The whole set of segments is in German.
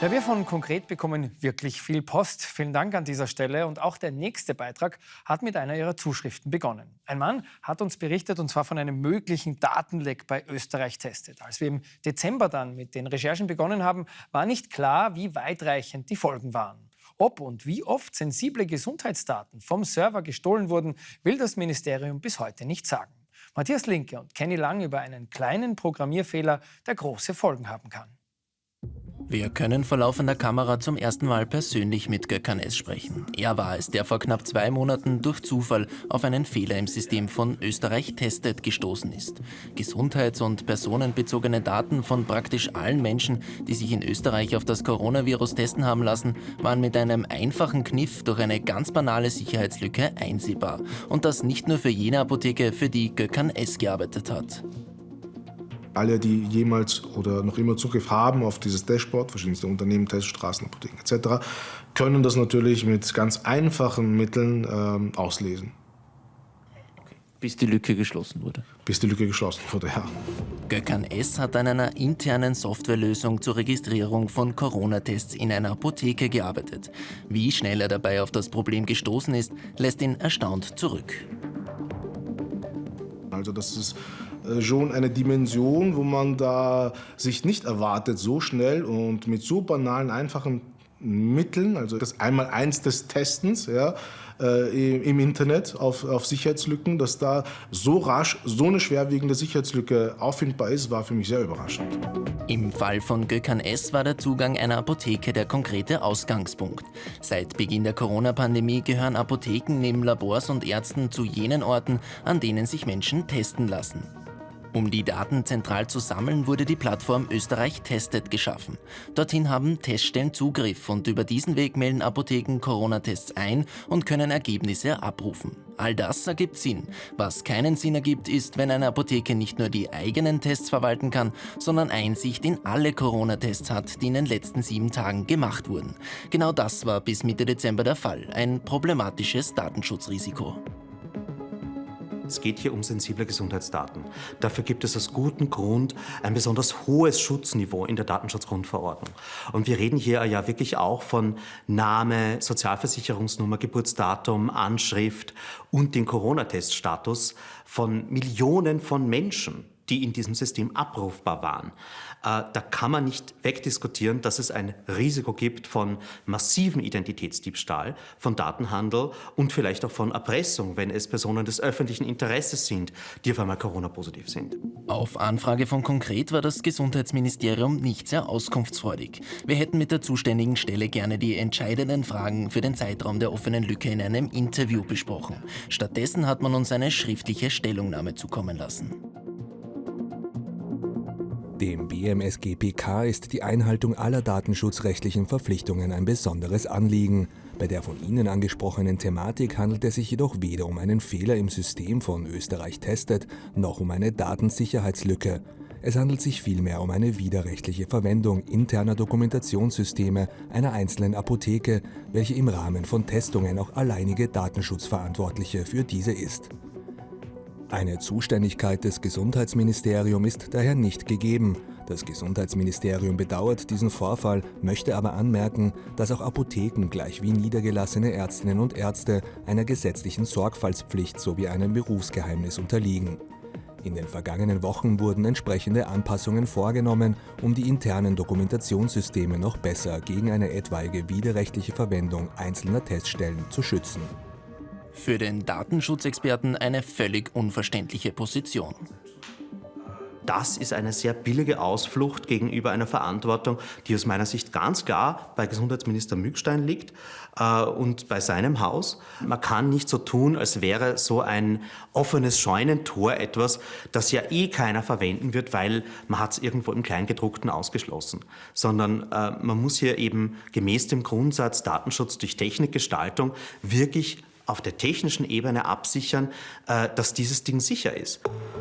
Ja, wir von Konkret bekommen wirklich viel Post. Vielen Dank an dieser Stelle. Und auch der nächste Beitrag hat mit einer Ihrer Zuschriften begonnen. Ein Mann hat uns berichtet, und zwar von einem möglichen Datenleck bei Österreich Testet. Als wir im Dezember dann mit den Recherchen begonnen haben, war nicht klar, wie weitreichend die Folgen waren. Ob und wie oft sensible Gesundheitsdaten vom Server gestohlen wurden, will das Ministerium bis heute nicht sagen. Matthias Linke und Kenny Lang über einen kleinen Programmierfehler, der große Folgen haben kann. Wir können vor laufender Kamera zum ersten Mal persönlich mit Gökhan S. sprechen. Er war es, der vor knapp zwei Monaten durch Zufall auf einen Fehler im System von Österreich Testet gestoßen ist. Gesundheits- und personenbezogene Daten von praktisch allen Menschen, die sich in Österreich auf das Coronavirus testen haben lassen, waren mit einem einfachen Kniff durch eine ganz banale Sicherheitslücke einsehbar. Und das nicht nur für jene Apotheke, für die Gökhan S. gearbeitet hat. Alle, die jemals oder noch immer Zugriff haben auf dieses Dashboard, verschiedenste Unternehmen, Teststraßen, Apotheken etc., können das natürlich mit ganz einfachen Mitteln ähm, auslesen. Bis die Lücke geschlossen wurde. Bis die Lücke geschlossen wurde, ja. Gökhan S. hat an einer internen Softwarelösung zur Registrierung von Corona-Tests in einer Apotheke gearbeitet. Wie schnell er dabei auf das Problem gestoßen ist, lässt ihn erstaunt zurück. Also das ist schon eine Dimension, wo man da sich nicht erwartet, so schnell und mit so banalen, einfachen Mitteln, also das Einmal-Eins des Testens ja, äh, im Internet auf, auf Sicherheitslücken, dass da so rasch so eine schwerwiegende Sicherheitslücke auffindbar ist, war für mich sehr überraschend. Im Fall von Gökhan S. war der Zugang einer Apotheke der konkrete Ausgangspunkt. Seit Beginn der Corona-Pandemie gehören Apotheken neben Labors und Ärzten zu jenen Orten, an denen sich Menschen testen lassen. Um die Daten zentral zu sammeln, wurde die Plattform Österreich Testet geschaffen. Dorthin haben Teststellen Zugriff und über diesen Weg melden Apotheken Corona-Tests ein und können Ergebnisse abrufen. All das ergibt Sinn. Was keinen Sinn ergibt, ist, wenn eine Apotheke nicht nur die eigenen Tests verwalten kann, sondern Einsicht in alle Corona-Tests hat, die in den letzten sieben Tagen gemacht wurden. Genau das war bis Mitte Dezember der Fall, ein problematisches Datenschutzrisiko. Es geht hier um sensible Gesundheitsdaten. Dafür gibt es aus gutem Grund ein besonders hohes Schutzniveau in der Datenschutzgrundverordnung. Und wir reden hier ja wirklich auch von Name, Sozialversicherungsnummer, Geburtsdatum, Anschrift und den Corona-Teststatus von Millionen von Menschen die in diesem System abrufbar waren. Äh, da kann man nicht wegdiskutieren, dass es ein Risiko gibt von massiven Identitätsdiebstahl, von Datenhandel und vielleicht auch von Erpressung, wenn es Personen des öffentlichen Interesses sind, die auf einmal Corona-positiv sind. Auf Anfrage von Konkret war das Gesundheitsministerium nicht sehr auskunftsfreudig. Wir hätten mit der zuständigen Stelle gerne die entscheidenden Fragen für den Zeitraum der offenen Lücke in einem Interview besprochen. Stattdessen hat man uns eine schriftliche Stellungnahme zukommen lassen. Dem BMSGPK ist die Einhaltung aller datenschutzrechtlichen Verpflichtungen ein besonderes Anliegen. Bei der von Ihnen angesprochenen Thematik handelt es sich jedoch weder um einen Fehler im System von Österreich Testet, noch um eine Datensicherheitslücke. Es handelt sich vielmehr um eine widerrechtliche Verwendung interner Dokumentationssysteme einer einzelnen Apotheke, welche im Rahmen von Testungen auch alleinige Datenschutzverantwortliche für diese ist. Eine Zuständigkeit des Gesundheitsministeriums ist daher nicht gegeben. Das Gesundheitsministerium bedauert diesen Vorfall, möchte aber anmerken, dass auch Apotheken gleich wie niedergelassene Ärztinnen und Ärzte einer gesetzlichen Sorgfaltspflicht sowie einem Berufsgeheimnis unterliegen. In den vergangenen Wochen wurden entsprechende Anpassungen vorgenommen, um die internen Dokumentationssysteme noch besser gegen eine etwaige widerrechtliche Verwendung einzelner Teststellen zu schützen. Für den Datenschutzexperten eine völlig unverständliche Position. Das ist eine sehr billige Ausflucht gegenüber einer Verantwortung, die aus meiner Sicht ganz klar bei Gesundheitsminister Mückstein liegt äh, und bei seinem Haus. Man kann nicht so tun, als wäre so ein offenes Scheunentor etwas, das ja eh keiner verwenden wird, weil man hat es irgendwo im Kleingedruckten ausgeschlossen. Sondern äh, man muss hier eben gemäß dem Grundsatz Datenschutz durch Technikgestaltung wirklich auf der technischen Ebene absichern, äh, dass dieses Ding sicher ist.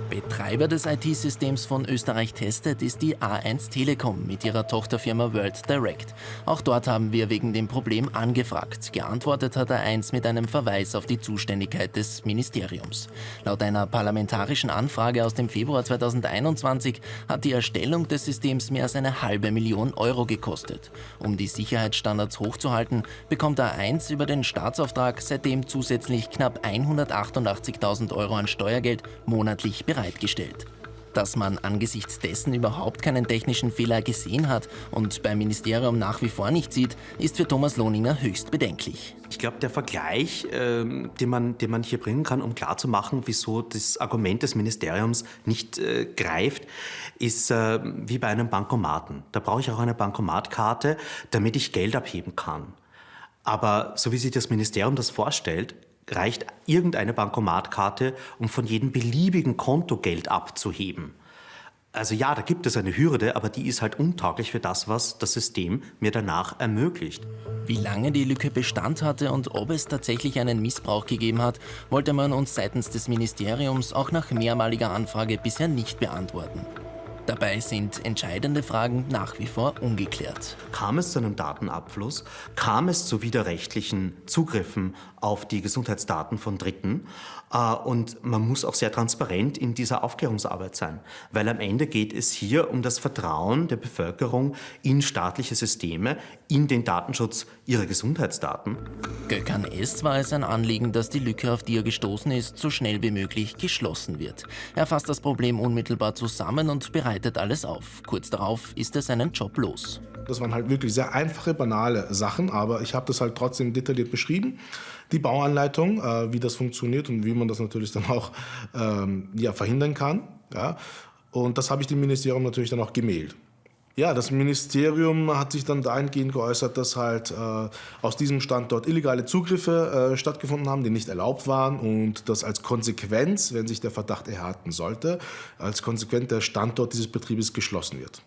Betreiber des IT-Systems von Österreich Testet ist die A1 Telekom mit ihrer Tochterfirma World Direct. Auch dort haben wir wegen dem Problem angefragt. Geantwortet hat A1 mit einem Verweis auf die Zuständigkeit des Ministeriums. Laut einer parlamentarischen Anfrage aus dem Februar 2021 hat die Erstellung des Systems mehr als eine halbe Million Euro gekostet. Um die Sicherheitsstandards hochzuhalten, bekommt A1 über den Staatsauftrag seitdem zusätzlich knapp 188.000 Euro an Steuergeld monatlich bereit bereitgestellt. Dass man angesichts dessen überhaupt keinen technischen Fehler gesehen hat und beim Ministerium nach wie vor nicht sieht, ist für Thomas Lohninger höchst bedenklich. Ich glaube, der Vergleich, äh, den, man, den man hier bringen kann, um klarzumachen, wieso das Argument des Ministeriums nicht äh, greift, ist äh, wie bei einem Bankomaten. Da brauche ich auch eine Bankomatkarte, damit ich Geld abheben kann. Aber so wie sich das Ministerium das vorstellt, reicht irgendeine Bankomatkarte, um von jedem beliebigen Konto Geld abzuheben. Also ja, da gibt es eine Hürde, aber die ist halt untauglich für das, was das System mir danach ermöglicht. Wie lange die Lücke Bestand hatte und ob es tatsächlich einen Missbrauch gegeben hat, wollte man uns seitens des Ministeriums auch nach mehrmaliger Anfrage bisher nicht beantworten. Dabei sind entscheidende Fragen nach wie vor ungeklärt. Kam es zu einem Datenabfluss? Kam es zu widerrechtlichen Zugriffen auf die Gesundheitsdaten von Dritten? Äh, und man muss auch sehr transparent in dieser Aufklärungsarbeit sein, weil am Ende geht es hier um das Vertrauen der Bevölkerung in staatliche Systeme, in den Datenschutz ihrer Gesundheitsdaten. Gökhan S. war es ein Anliegen, dass die Lücke, auf die er gestoßen ist, so schnell wie möglich geschlossen wird. Er fasst das Problem unmittelbar zusammen und bereitet bereitet alles auf. Kurz darauf ist er seinen Job los. Das waren halt wirklich sehr einfache, banale Sachen, aber ich habe das halt trotzdem detailliert beschrieben. Die Bauanleitung, äh, wie das funktioniert und wie man das natürlich dann auch ähm, ja, verhindern kann. Ja. Und das habe ich dem Ministerium natürlich dann auch gemailt. Ja, das Ministerium hat sich dann dahingehend geäußert, dass halt äh, aus diesem Standort illegale Zugriffe äh, stattgefunden haben, die nicht erlaubt waren und dass als Konsequenz, wenn sich der Verdacht erhärten sollte, als Konsequenz der Standort dieses Betriebes geschlossen wird.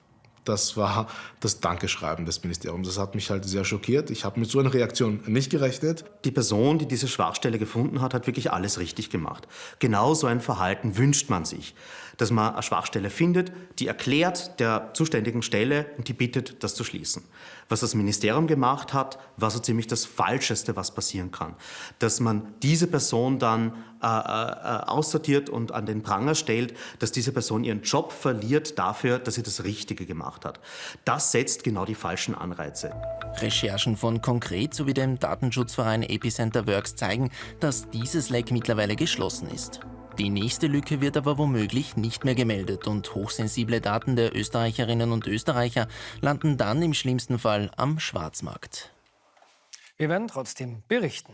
Das war das Dankeschreiben des Ministeriums. Das hat mich halt sehr schockiert. Ich habe mit so einer Reaktion nicht gerechnet. Die Person, die diese Schwachstelle gefunden hat, hat wirklich alles richtig gemacht. Genau so ein Verhalten wünscht man sich. Dass man eine Schwachstelle findet, die erklärt der zuständigen Stelle und die bittet, das zu schließen. Was das Ministerium gemacht hat, war so ziemlich das Falscheste, was passieren kann. Dass man diese Person dann äh, äh, aussortiert und an den Pranger stellt, dass diese Person ihren Job verliert dafür, dass sie das Richtige gemacht hat. Das setzt genau die falschen Anreize. Recherchen von Konkret sowie dem Datenschutzverein Epicenter Works zeigen, dass dieses Leck mittlerweile geschlossen ist. Die nächste Lücke wird aber womöglich nicht mehr gemeldet und hochsensible Daten der Österreicherinnen und Österreicher landen dann im schlimmsten Fall am Schwarzmarkt. Wir werden trotzdem berichten.